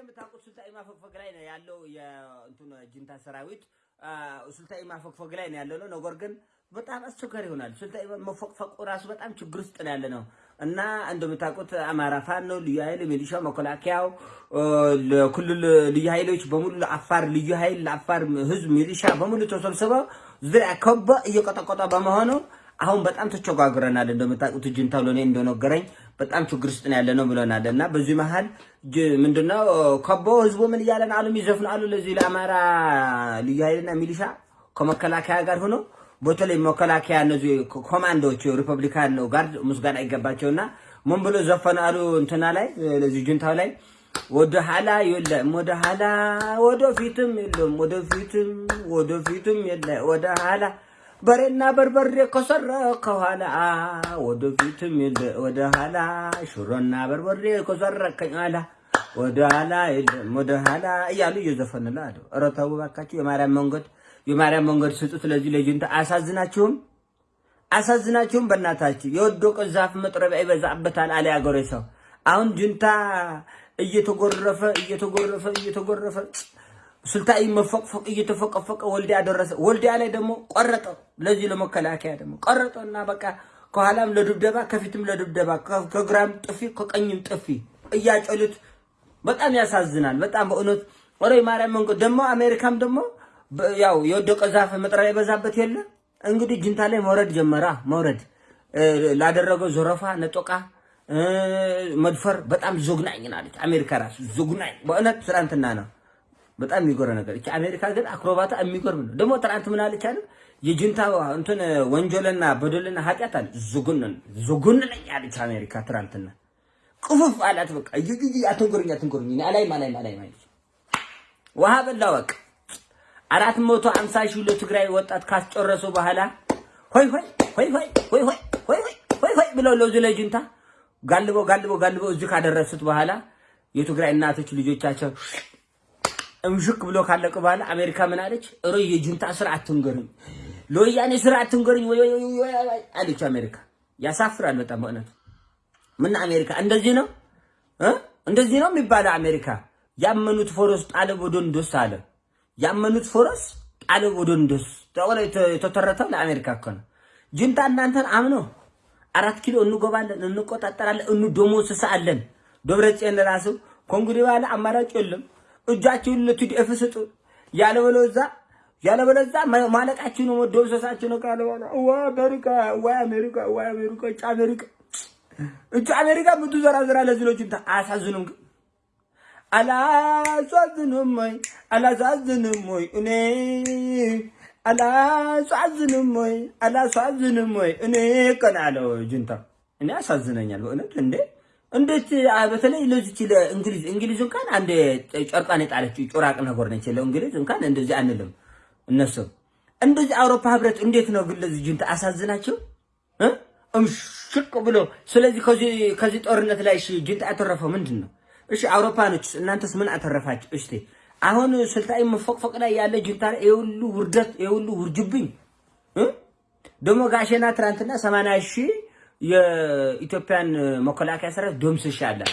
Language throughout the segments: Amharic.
እንደምታውቁት ሱልጣኔ ማፈግፈግ ላይ ነው ያለው የእንትን ጅንታ ሰራዊት ሱልጣኔ ማፈግፈግ ላይ ነው ያለው ነው። ነገር ግን በጣም አስቸጋሪ ይሆናል። ሱልጣኔ መፈቅፈቁ ራሱ በጣም ችግር ውስጥ ነው ያለ ነው እና እንደምታውቁት አማራ ፋኖ፣ ልዩ ኃይል፣ ሚሊሻ፣ መከላከያው፣ ለክልል ልዩ ኃይሎች በሙሉ ለአፋር ልዩ ኃይል፣ ለአፋር ህዝብ ሚሊሻ በሙሉ ተሰብስበው ዙሪያ ከበ እየቆጠቆጠ በመሆኑ አሁን በጣም ተቸጋግረናል። እንደምታውቁት ጅንታው ለኔ እንደነገረኝ በጣም ችግር ውስጥ ነው ያለ ነው ብለናል። እና በዚህ መሀል ምንድነው ከቦ ህዝቡ ምን እያለን አሉ? የሚዘፍኑ አሉ። ለዚህ ለአማራ ልዩ ኃይልና ሚሊሻ ከመከላከያ ጋር ሆኖ በተለይ መከላከያ እነዚህ ኮማንዶዎች ሪፐብሊካን ጋርድ ምስጋና ይገባቸውና ምን ብሎ ዘፈኑ አሉ? እንትና ላይ ለዚህ ጅንታው ላይ ወደ ኋላ የለም ወደ ኋላ ወደፊትም የለም ወደፊትም ወደፊትም የለ ወደ ኋላ በሬና በርበሬ ከሰረ ከኋላ ወደፊትም የለ ወደ ኋላ ሽሮና በርበሬ ከሰረ ከኋላ ወደ ኋላ የለም ወደ ኋላ እያሉ እየዘፈንላ አለ። ኧረ ተው እባካችሁ የማርያም መንገድ የማርያም መንገድ ስጡ። ስለዚህ ለጅንታ አያሳዝናችሁም? አያሳዝናችሁም? በእናታችሁ የወደቀ ዛፍ መጥረቢያ ይበዛበታል አለ ያገሬ ሰው። አሁን ጅንታ እየተጎረፈ እየተጎረፈ እየተጎረፈ ስልጣይ መፈቅፈቅ እየተፈቀፈቀ ወልዲያ ደረሰ። ወልዲያ ላይ ደግሞ ቆረጠ። ለዚህ ለመከላከያ ደግሞ ቆረጠ እና በቃ ከኋላም ለድብደባ ከፊትም ለድብደባ ከግራም ጥፊ ከቀኝም ጥፊ እያጨሉት በጣም ያሳዝናል። በጣም በእውነት ወሬ ማርያም መንገድ ደግሞ አሜሪካም ደግሞ ያው የወደቀ ዛፍ መጥረቢያ የበዛበት የለ እንግዲህ ጅንታ ላይ መውረድ ጀመራ። መውረድ ላደረገው ዘረፋ፣ ነጦቃ፣ መድፈር በጣም ዞግናኝ ናለች አሜሪካ ራሱ ዞግናኝ በእውነት ትናንትና ነው በጣም የሚጎረ ነገር እቺ አሜሪካ ግን አክሮባታ የሚጎርም ነው። ደግሞ ትናንት ምን አለች? የጅንታ እንትን ወንጀልና በደልና ኃጢአት አለ ዝጉን ዝጉን ነኝ አለች አሜሪካ ትናንትና። ቅፉፍ አላት በቃ ይይ አትንጎርኝ አትንጎርኝ አላይም አላይም አላይም አለች። ውሃ በላ በቃ አራት መቶ አምሳ ሺህ ለትግራይ ወጣት ካስጨረሱ በኋላ ሆይ ሆይ ሆይ ሆይ ሆይ ሆይ ሆይ ሆይ ሆይ ብለው ለዚህ ለጅንታ ጋልበው ጋልበው ጋልበው እዚህ ካደረሱት በኋላ የትግራይ እናቶች ልጆቻቸው እምሽክ ብሎ ካለቀ በኋላ አሜሪካ ምን አለች? እሮ የጁንታ ስራ አትንገሩኝ፣ ለወያኔ ስራ አትንገሩኝ አለች አሜሪካ። ያሳፍራል በጣም በእውነት። ምን አሜሪካ እንደዚህ ነው እንደዚህ ነው የሚባለው አሜሪካ። ያመኑት ፎረስ ጣለ ወዶንዶስ አለ። ያመኑት ፎረስ ጣለ ወዶንዶስ ተወለ የተተረተው ለአሜሪካ እኮ ነው። ጁንታ እናንተን አምኖ አራት ኪሎ እንጎባለን፣ እንቆጣጠራለን፣ እንደሞስሳለን። ደብረጽዮን ራሱ ከእንግዲህ በኋላ አማራጭ የለም እጃችሁን ለቲዲኤፍ ስጡ። ያለበለዛ ያለበለዛ ማለቃችሁ ነው መደምሰሳችሁ ነው ካለ በኋላ ወይ አሜሪካ ወይ አሜሪካ ወይ አሜሪካ እጭ አሜሪካ እጭ አሜሪካ ብዙ ዘራ ዘራ ለዝሎች አያሳዝኑም? ግን? አላሳዝንም ወይ? አላሳዝንም ወይ? እኔ አላሳዝንም ወይ? አላሳዝንም ወይ? እኔ ቀናለው ጅንታ። እኔ ያሳዝነኛል በእውነት እንዴ እንዴት በተለይ ለዚች ለእንግሊዝ እንግሊዝ እንኳን አንድ ጨርቃን የጣለችው ጮራቅ ነገር ነች። ለእንግሊዝ እንኳን እንደዚህ አንልም። እነሱ እንደዚህ አውሮፓ ህብረት እንዴት ነው ግን ለዚህ ጅንታ አሳዝናቸው እምሽቅ ብሎ። ስለዚህ ከዚህ ጦርነት ላይ እሺ ጅንታ ያተረፈው ምንድን ነው? እሺ አውሮፓኖች እናንተስ ምን አተረፋችሁ? እስቲ አሁን ስልጣይ መፎቅፎቅ ላይ ያለ ጅንታ የሁሉ ውርደት የሁሉ ውርጅብኝ ደግሞ ጋሼና ትናንትና ሰማንያ ሺህ የኢትዮጵያን መከላከያ ሰራዊት ደምስሻለሁ።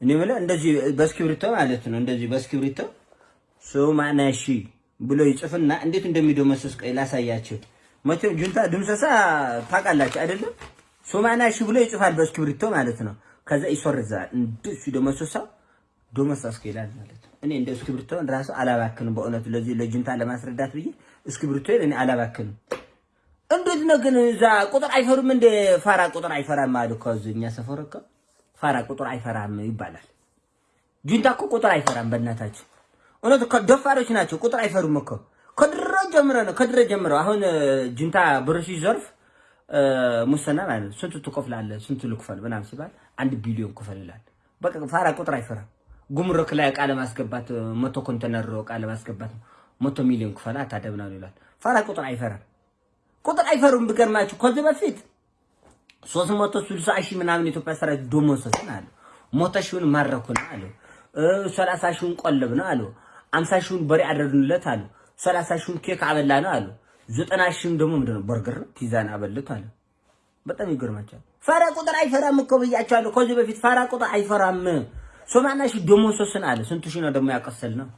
እኔ የምልህ እንደዚህ በእስክሪብቶ ማለት ነው። እንደዚህ በእስክሪብቶ ሺህ ብሎ ይጽፍና እንዴት እንደሚደመሰስ ቆይ መቼም ጁንታ ድምሰሳ ታውቃላችሁ አይደለም? ሺህ ብሎ ይጽፋል በእስክሪብቶ ማለት ነው። ከዛ ይሰርዛል። እንደሱ ደመሰሳው ደመሰስኩ ይላል ማለት ነው። እኔ እንደ እስክሪብቶ ራሱ አላባክንም በእውነቱ ለዚህ ለጁንታ ለማስረዳት ብዬ እስክሪብቶ እኔ አላባክንም። እንዴት ነው ግን እዛ ቁጥር አይፈሩም እንደ ፋራ ቁጥር አይፈራም አሉ እዚህ እኛ ሰፈር እኮ ፋራ ቁጥር አይፈራም ይባላል። ጁንታ እኮ ቁጥር አይፈራም። በእናታችን እውነት ደፋሮች ናቸው። ቁጥር አይፈሩም እኮ ከድሮ ጀምሮ ነው ከድሮ ጀምሮ። አሁን ጁንታ ብር ሲዘርፍ ሙስና ማለት ስንቱ ትከፍላለህ፣ ስንቱ ልክፈል ምናምን ሲባል አንድ ቢሊዮን ክፈል ይላል። በቃ ፋራ ቁጥር አይፈራም። ጉምሩክ ላይ ዕቃ ለማስገባት መቶ ኮንቴነር ዕቃ ለማስገባት መቶ ሚሊዮን ክፈል አታደብናሉ ይላል። ፋራ ቁጥር አይፈራም። ቁጥር አይፈሩም። ብገርማችሁ ከዚህ በፊት 360 ሺህ ምናምን ኢትዮጵያ ሰራዊት ደመሰስን አሉ። መቶ ሺውን ማረኩን አሉ። 30 ሺውን ቆለብን አሉ። 50 ሺውን በሬ አደረግንለት አሉ። 30 ሺውን ኬክ አበላ ነው አሉ። 90 ሺውን ደግሞ ምንድን ነው በርገር ነው ፒዛን አበልት አሉ። በጣም ይገርማቸዋል። ፋራ ቁጥር አይፈራም እኮ ብያቸዋለሁ ከዚህ በፊት ፋራ ቁጥር አይፈራም። ሰማንያ ሺህ ደሞዝ ሶስን አለ። ስንቱ ሺህ ነው ደግሞ ያቀሰል ነው?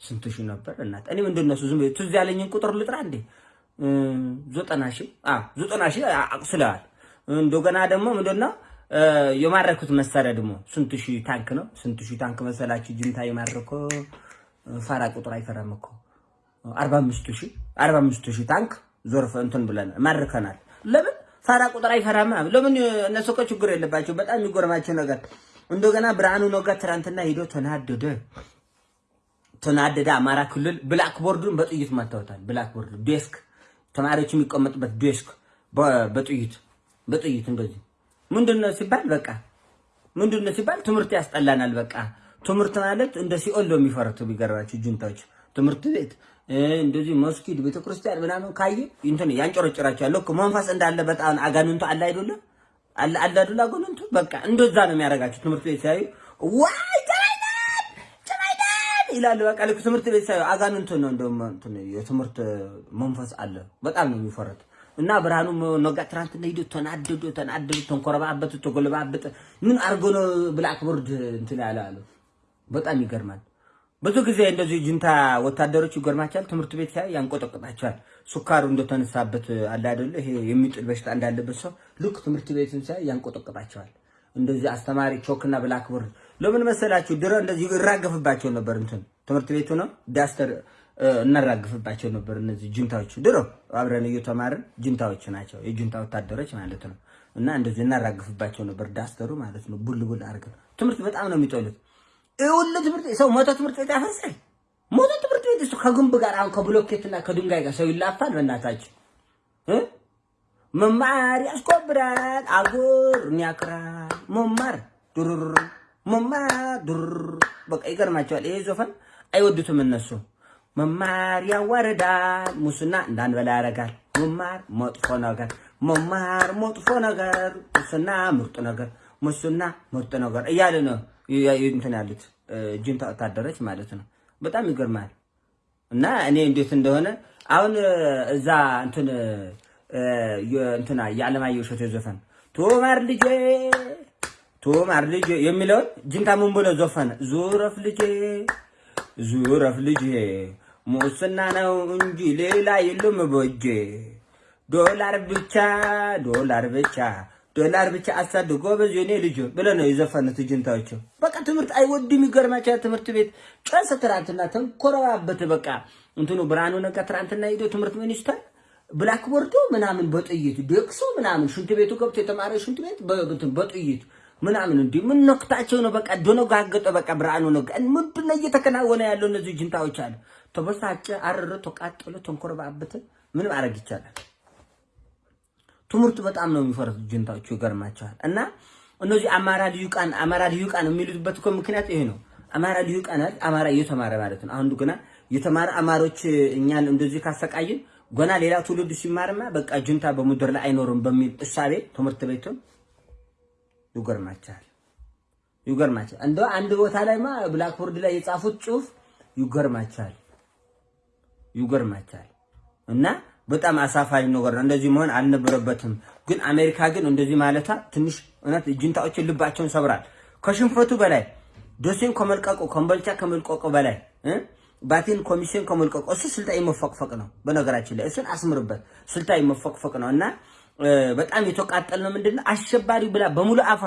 ስንቱ ሺህ ነበር እናት። እኔ ምንድን ነው ዝም ትዝ ያለኝን ቁጥር ልጥራ እንዴ? ዘጠና አዎ ዘጠና ሺህ አቅስለዋል። እንደገና ደግሞ ምንድን ነው የማረኩት መሳሪያ ደግሞ ስንቱ ሺህ ታንክ ነው? ስንቱ ሺህ ታንክ መሰላችሁ? ጅንታ የማረከው ፋራ ቁጥር አይፈራም እኮ አርባ አምስት ሺህ አርባ አምስት ሺህ ታንክ ዞርፈ እንትን ብለን ማርከናል። ለምን ፋራ ቁጥር አይፈራም? ለምን እነሱ እኮ ችግር የለባቸው። በጣም የሚጎርማቸው ነገር እንደገና ብርሃኑ ነጋ ትናንትና ሂዶ ተናደደ ተናደደ። አማራ ክልል blackboard ኡን በጥይት መታወታል። blackboard desk ተማሪዎች የሚቀመጡበት desk በጥይት በጥይት እንደዚህ ምንድን ነው ሲባል በቃ ምንድን ነው ሲባል ትምህርት ያስጠላናል። በቃ ትምህርት ማለት እንደ ሲኦል ነው የሚፈሩት። ቢገርማችሁ ጁንታዎች ትምህርት ቤት እንደዚህ መስጊድ ቤተክርስቲያን ምናምን ካየ እንትን ያንጨረጭራቸዋል። ልክ መንፈስ እንዳለ በጣም አጋንንቱ አለ አይደለ አለ አለ አይደለ አጋንንቱ በቃ እንደዛ ነው የሚያደርጋቸው። ትምህርት ቤት ሲያዩ ዋይ ይላሉ። በቃ ልክ ትምህርት ቤት ሲያዩ አጋንንቱ ነው እንደውም እንትን የትምህርት መንፈስ አለ። በጣም ነው የሚፈሩት። እና ብርሃኑ ነጋ ትናንትና ሂዶ ተናደዱ ተናደዱ፣ ተንኮረባበቱ፣ ተጎለባበጠ። ምን አድርጎ ነው blackboard እንትን ያለ አሉ። በጣም ይገርማል። ብዙ ጊዜ እንደዚህ ጅንታ ወታደሮች ይገርማቸዋል። ትምህርት ቤት ሲያይ ያንቆጠቅጣቸዋል። ሱካሩ እንደተነሳበት አለ አይደለ? ይሄ የሚጥል በሽታ እንዳለበት ሰው ልክ ትምህርት ቤትን ሲያይ ያንቆጠቅጣቸዋል። እንደዚህ አስተማሪ chalk ና blackboard ለምን መሰላችሁ? ድሮ እንደዚህ ይራገፍባቸው ነበር። እንትን ትምህርት ቤቱ ነው duster እናራግፍባቸው ነበር። እነዚህ ጅንታዎች ድሮ አብረን እየተማርን ጅንታዎች ናቸው፣ የጅንታ ወታደሮች ማለት ነው። እና እንደዚህ እናራግፍባቸው ነበር፣ duster ኡ ማለት ነው። ቡል ቡል አድርገን ትምህርት በጣም ነው የሚጠሉት። ሁሉ ትምህርት ሰው ሞቶ ትምህርት ቤት ያፈርሳል። ሞቶ ትምህርት ቤት እሱ ከግንብ ጋር አሁን ከብሎኬትና ከድንጋይ ጋር ሰው ይላፋል። በእናታችን መማር ያስከብራል፣ አገርን ያኮራል። መማር ዱሩር መማር ዱሩር በቃ ይገርማቸዋል። ይሄ ዘፈን አይወዱትም እነሱ መማር ያዋርዳል፣ ሙስና እንዳንበላ ያደርጋል። መማር መጥፎ ነገር፣ መማር መጥፎ ነገር፣ ሙስና ምርጥ ነገር፣ ሙስና ምርጥ ነገር እያለ ነው እንትን ያሉት ጅንታ ወታደሮች ማለት ነው። በጣም ይገርማል። እና እኔ እንዴት እንደሆነ አሁን እዛ እንትን እንትና የዓለማየሁ እሸቴ ዘፈን ቶማር ልጄ ቶማር ልጄ የሚለውን ጅንታ ምን ብሎ ዘፈነ? ዙረፍ ልጄ ዙረፍ ልጄ ሙስና ነው እንጂ ሌላ የለም በእጄ ዶላር ብቻ ዶላር ብቻ ዶላር ብቻ አሳድ ጎበዝ የኔ ልጅ ብለህ ነው የዘፈኑት ጅንታዎች። በቃ ትምህርት አይወድም። ይገርማቸዋል። ትምህርት ቤት ጨርሰ ትናንትና ተንኮረባበት። በቃ እንትኑ ብርሃኑ ነጋ ትናንትና ሄዶ ትምህርት ሚኒስተር ብላክቦርዱ ምናምን በጥይት ደቅሶ ምናምን ሽንት ቤቱ ገብቶ የተማረ ሽንት ቤት በጥይት ምናምን እንዲህ ምን ነክታቸው ነው? በቃ ደነጋገጠ። በቃ ብርሃኑ ነጋ ምንድን ነው እየተከናወነ ያለው? እነዚህ ጅንታዎች አለ ተበሳጨ፣ አረረ፣ ተቃጠለ፣ ተንኮረባበተ። ምን ማድረግ ይቻላል? ትምህርት በጣም ነው የሚፈሩት ጅንታዎቹ። ይገርማቸዋል። እና እነዚህ አማራ ልዩቃን አማራ ልዩቃን የሚሉበት እኮ ምክንያት ይሄ ነው። አማራ ልዩቃን አማራ እየተማረ ማለት ነው። አንዱ ገና የተማረ አማሮች እኛን እንደዚህ ካሰቃይን ገና ሌላ ትውልድ ሲማርማ በቃ ጅንታ በምድር ላይ አይኖርም በሚል እሳቤ ትምህርት ቤቱን ይገርማቸዋል። ይገርማቸዋል። እንደ አንድ ቦታ ላይማ ብላክቦርድ ላይ የጻፉት ጽሁፍ ይገርማቸዋል። ይገርማቸዋል እና በጣም አሳፋሪ ነገር ነው። እንደዚህ መሆን አልነበረበትም። ግን አሜሪካ ግን እንደዚህ ማለታ ትንሽ እውነት ጅንታዎችን ልባቸውን ሰብራል። ከሽንፈቱ በላይ ዶሴን ከመልቀቁ ኮምቦልቻ ከመልቀቁ በላይ ባቲን ኮሚሽን ከመልቀቁ እሱ ስልጣዊ መፈቅፈቅ ነው። በነገራችን ላይ እሱን አስምርበት። ስልጣዊ መፈቅፈቅ ነው እና በጣም የተቃጠል ነው። ምንድነው አሸባሪ ብላ በሙሉ አፋ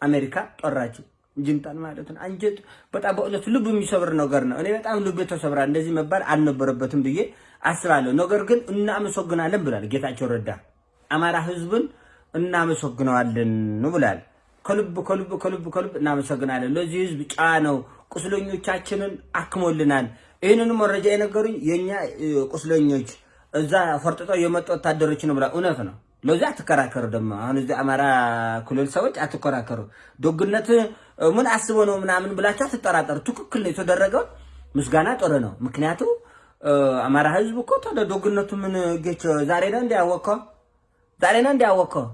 አሜሪካ ጠራችው ጅንታን ማለት ነው። አንጀት በጣም በእውነቱ ልብ የሚሰብር ነገር ነው። እኔ በጣም ልብ ተሰብራል። እንደዚህ መባል አልነበረበትም ብዬ አስባለሁ። ነገር ግን እናመሰግናለን ብላል ጌታቸው ረዳ። አማራ ህዝብን እናመሰግነዋለን ብላል። ከልብ ከልብ ከልብ ከልብ እናመሰግናለን። ለዚህ ህዝብ ጨዋ ነው። ቁስለኞቻችንን አክሞልናል። ይህንኑ መረጃ የነገሩኝ የእኛ ቁስለኞች እዛ ፈርጥጠው የመጡ ወታደሮች ነው ብላ እውነት ነው። ለዚህ አትከራከሩ። ደግሞ አሁን እዚህ አማራ ክልል ሰዎች አትከራከሩ። ደግነት ምን አስቦ ነው ምናምን ብላችሁ አትጠራጠሩ። ትክክል ነው የተደረገው። ምስጋና ጥሩ ነው። ምክንያቱ አማራ ህዝብ እኮ ደግነቱ ምን ጌች ዛሬ ነው እንዲያወቀው ዛሬ ነው እንዲያወቀው።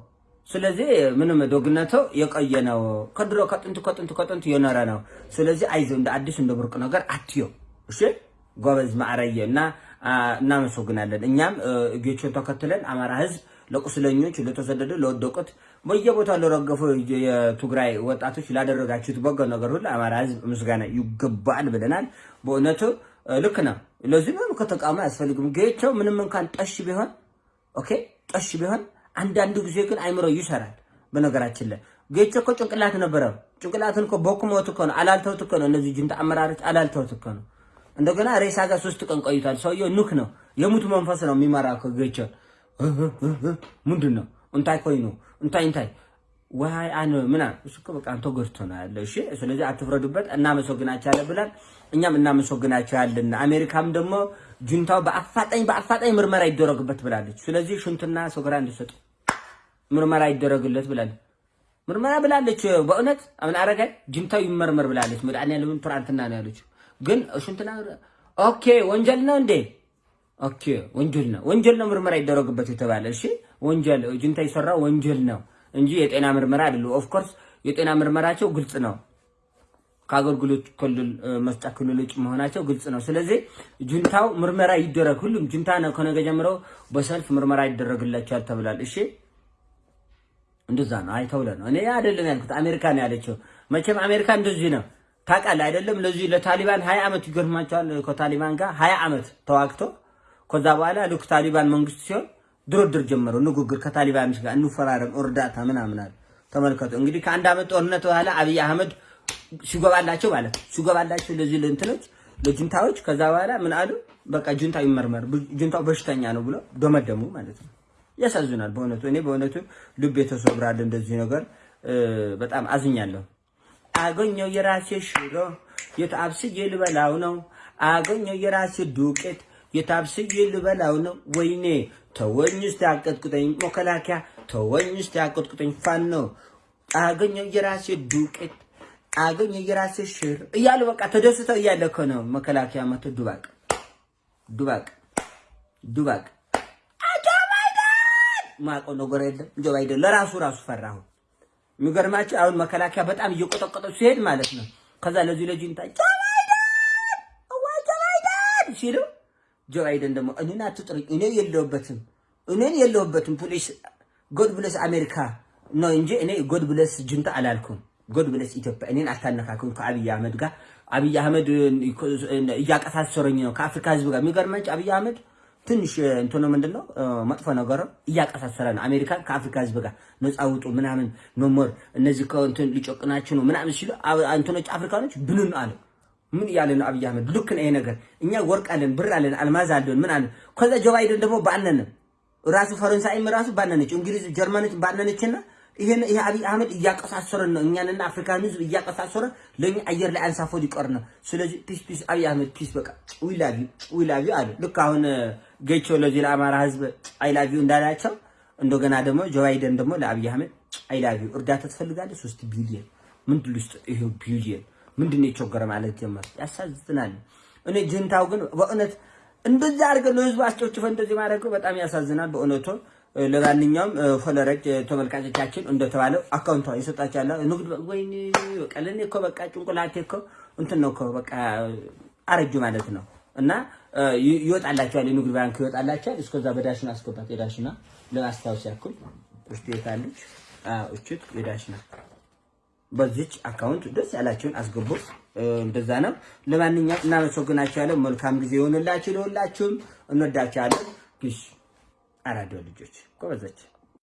ስለዚህ ምንም ደግነቱ የቆየ ነው። ከድሮ ከጥንቱ ከጥንቱ ከጥንቱ የኖረ ነው። ስለዚህ አይዞህ እንደ አዲስ እንደ ብርቅ ነገር አትዮ። እሺ ጎበዝ ማዕረየ እና እናመሰግናለን። እኛም ጌቾን ተከትለን አማራ ህዝብ ለቁስለኞች፣ ለተሰደዱ፣ ለወደቁት በየቦታው ለረገፉ የትግራይ ወጣቶች ላደረጋችሁት በጎ ነገር ሁሉ አማራ ህዝብ ምስጋና ይገባል ብለናል። በእውነቱ ልክ ነው። ለዚህ ነው ከተቃውሞ አያስፈልግም። ጌቸው ምንም እንኳን ጠሽ ቢሆን ኦኬ፣ ጠሽ ቢሆን አንዳንዱ ጊዜ ግን አይምሮ ይሰራል። በነገራችን ላይ ጌቾ እኮ ጭንቅላት ነበረው። ጭንቅላትን እኮ ቦክሞት እኮ ነው፣ አላልተውት እኮ ነው። እነዚህ ጅንታ አመራሮች አላልተውት እኮ ነው። እንደገና ሬሳ ጋር ሶስት ቀን ቆይቷል። ሰውየው ኑክ ነው፣ የሙት መንፈስ ነው የሚመራ እኮ ጌቾ። ምንድን ነው እንታይ ኮይኑ እንታይ እንታይ ዋይ አነ ምና እሱ እኮ በቃ አንተ ጎድቶ ነው ያለ። እሺ ስለዚህ አትፍረዱበት። እናመሰግናቸዋለን ብላል። እኛም እናመሰግናቸዋለን። አሜሪካም ደግሞ ጁንታው በአፋጣኝ በአፋጣኝ ምርመራ ይደረግበት ብላለች። ስለዚህ ሽንትና ሰገራ እንዲሰጡ ምርመራ ይደረግለት ብላለች። ምርመራ ብላለች። በእውነት አምን አረጋይ ጁንታው ይመርመር ብላለች። መድኃኒዓለም ትናንትና ነው ያለችው። ግን ሽንትና okay ወንጀል ነው እንዴ? okay ወንጀል ነው ወንጀል ነው ምርመራ ይደረግበት የተባለ እሺ፣ ወንጀል ጁንታ የሰራ ወንጀል ነው እንጂ የጤና ምርመራ አይደለም። of course የጤና ምርመራቸው ግልጽ ነው። ከአገልግሎት ክልል መስጫ ክልል ውጭ መሆናቸው ግልጽ ነው። ስለዚህ ጁንታው ምርመራ ይደረግ። ሁሉም ጁንታ ነው ከነገ ጀምሮ በሰልፍ ምርመራ ይደረግላቸዋል ተብሏል። እሺ እንደዛ ነው። አይ ነው። እኔ አይደለም ያልኩት አሜሪካ ነው ያለችው። መቼም አሜሪካ እንደዚህ ነው ታውቃለህ አይደለም? ለዚህ ለታሊባን ሀያ ዓመት ይገርማቸዋል። ከታሊባን ጋር ሀያ ዓመት ተዋግቶ ከዛ በኋላ ልክ ታሊባን መንግስት ሲሆን ድርድር ጀመሩ። ንግግር ከታሊባን ጋር እንፈራረም እርዳታ ምናምን አለ። ተመልከቱ እንግዲህ ከአንድ ዓመት ጦርነት በኋላ አብይ አህመድ ሲገባላቸው ማለት ሲገባላቸው ለዚህ ለእንትኖች ለጁንታዎች ከዛ በኋላ ምን አሉ? በቃ ጁንታው ይመርመር፣ ጁንታው በሽተኛ ነው ብሎ ደመደሙ ማለት ነው። ያሳዝናል በእውነቱ እኔ በእውነቱ ልብ የተሰብራል። እንደዚህ ነገር በጣም አዝኛለሁ። አገኘው የራሴ ሽሮ የታብስዬ ልበላው ነው። አገኘው የራሴ ዱቄት የታብስዬ ልበላው ነው። ወይኔ ተወኝ እስቲ አቀጥቅጠኝ፣ መከላከያ ተወኝ እስቲ አቀጥቅጠኝ፣ ፋኖ አገኘው የራሴ ዱቄት አገኘው የራሴ ሽሮ እያሉ በቃ ተደስተው እያለ እኮ ነው መከላከያ መቶ ዱባቅ ዱባቅ ዱባቅ ማውቀው ነገር የለም። ጆ ባይደን ለራሱ ራሱ ፈራሁ። የሚገርማቸው አሁን መከላከያ በጣም እየቆጠቆጠው ሲሄድ ማለት ነው። ከዛ ለዚህ ለጂንታ ጆ ባይደን ሲሉ ጆ ባይደን ደግሞ እኔን አትጥሩኝ፣ እኔ የለሁበትም፣ እኔን የለሁበትም። ፖሊስ ጎድ ብለስ አሜሪካ ነው እንጂ እኔ ጎድ ብለስ ጅንታ አላልኩም። ጎድ ብለስ ኢትዮጵያ እኔን አታነካኩም ከአብይ አህመድ ጋር። አብይ አህመድ እያቀሳሰረኝ ነው ከአፍሪካ ህዝብ ጋር። የሚገርማቸው አብይ አህመድ ትንሽ እንትኑ ምንድን ነው መጥፎ ነገሩ እያቀሳሰረ ነው አሜሪካን ከአፍሪካ ህዝብ ጋር ነፃ ውጡ ምናምን no more እነዚህ ከእንትን ሊጨቁናችሁ ነው ምናምን ሲሉ እንትኖች አፍሪካኖች ብንን አለ። ምን እያለ ነው አብይ አህመድ? ልክ ነው ይሄ ነገር። እኛ ወርቅ አለን፣ ብር አለን፣ አልማዝ አለን፣ ምን አለን። ከዛ ጆ ባይደን ደግሞ ባነነ ራሱ ፈረንሳይም ራሱ ባነነች፣ እንግሊዝ ጀርመኖች ባነነችና ይሄን ይሄ አብይ አህመድ እያቀሳሰረን ነው እኛንና አፍሪካን ህዝብ እያቀሳሰረ ለኛ አየር ላይ አንሳፎ ሊቀር ነው። ስለዚህ peace peace አብይ አህመድ peace በቃ we love you we love you አለ። ልክ አሁን ጌቾ ለዚህ ለአማራ ህዝብ I love you እንዳላቸው እንደገና ደግሞ ጆ ባይደን ደግሞ ለአብይ አህመድ I love you እርዳታ ትፈልጋለህ? ሶስት ቢሊየን ምንድን ልስጥ? ይሄ ቢሊየን ምንድን ነው የቸገረ ማለት ጀመር። ያሳዝናል። እኔ ጁንታው ግን በእውነት እንደዚህ አድርገን ለህዝቡ አስጨፍጭፎ እንደዚህ ማድረገው በጣም ያሳዝናል በእውነቱ። ለማንኛውም followers ተመልካቾቻችን እንደተባለው አካውንቷ ይሰጣቻለ ንግድ ወይኔ በቃ ለኔ እኮ በቃ ጭንቅላቴ እኮ እንትን ነው እኮ በቃ አረጁ ማለት ነው። እና ይወጣላቸዋል፣ የንግድ ባንክ ይወጣላቸዋል። እስከዛ በዳሽና አስገባት። የዳሽና ለማስታወስ ያክል ውስጥ የታለች እችት የዳሽና በዚች አካውንት ደስ ያላችሁን አስገቡ። እንደዛ ነው። ለማንኛውም እናመሰግናችኋለን። መልካም ጊዜ ይሆንላችሁ። ለሁላችሁም እንወዳችኋለን። ፒስ አራዶ ልጆች ጎበዘች